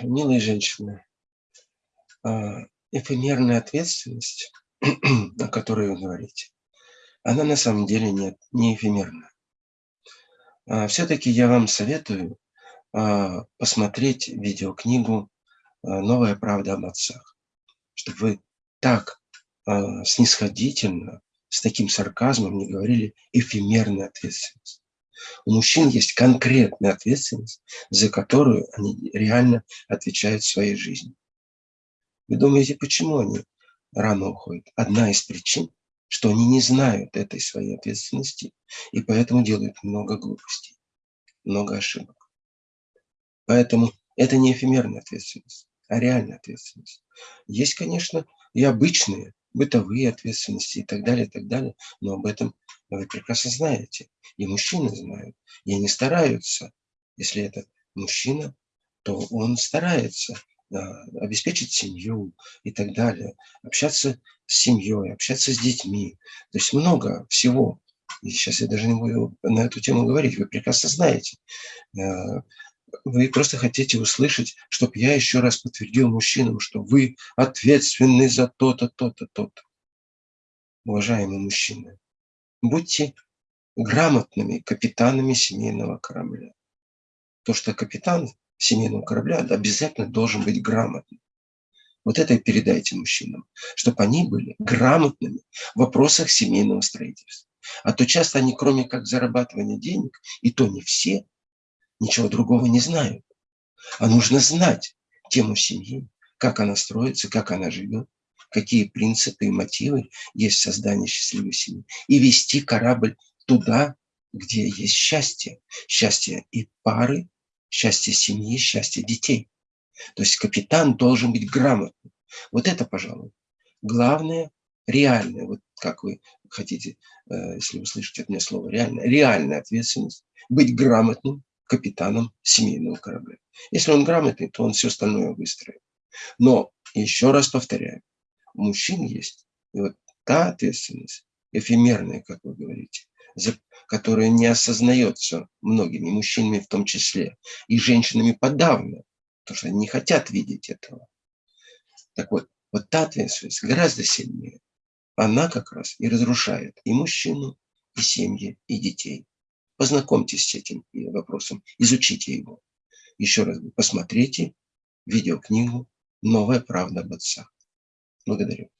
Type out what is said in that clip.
милые женщины, а, эфемерная ответственность, о которой вы говорите, она на самом деле нет, не эфемерна. А, Все-таки я вам советую посмотреть видеокнигу «Новая правда об отцах», чтобы вы так снисходительно, с таким сарказмом не говорили эфемерная ответственность. У мужчин есть конкретная ответственность, за которую они реально отвечают в своей жизни. Вы думаете, почему они рано уходят? Одна из причин, что они не знают этой своей ответственности, и поэтому делают много глупостей, много ошибок. Поэтому это не эфемерная ответственность, а реальная ответственность. Есть, конечно, и обычные бытовые ответственности и так далее, и так далее. Но об этом вы прекрасно знаете. И мужчины знают. И они стараются. Если это мужчина, то он старается а, обеспечить семью и так далее. Общаться с семьей, общаться с детьми. То есть много всего. И сейчас я даже не буду на эту тему говорить. Вы прекрасно знаете. А, вы просто хотите услышать, чтобы я еще раз подтвердил мужчинам, что вы ответственны за то-то, то-то, то-то. Уважаемые мужчины, будьте грамотными капитанами семейного корабля. То, что капитан семейного корабля обязательно должен быть грамотным. Вот это и передайте мужчинам, чтобы они были грамотными в вопросах семейного строительства. А то часто они, кроме как зарабатывания денег, и то не все, ничего другого не знают. А нужно знать тему семьи, как она строится, как она живет, какие принципы и мотивы есть в создании счастливой семьи. И вести корабль туда, где есть счастье. Счастье и пары, счастье семьи, счастье детей. То есть капитан должен быть грамотным. Вот это, пожалуй, главное, реальное, вот как вы хотите, э, если вы слышите от меня слово реальная, реальная ответственность, быть грамотным, капитаном семейного корабля. Если он грамотный, то он все остальное выстроит. Но, еще раз повторяю, у мужчин есть и вот та ответственность, эфемерная, как вы говорите, которая не осознается многими мужчинами в том числе, и женщинами подавно, потому что они не хотят видеть этого. Так вот, вот та ответственность гораздо сильнее. Она как раз и разрушает и мужчину, и семьи, и детей. Познакомьтесь с этим вопросом, изучите его. Еще раз посмотрите видеокнигу «Новая правда об отцах». Благодарю.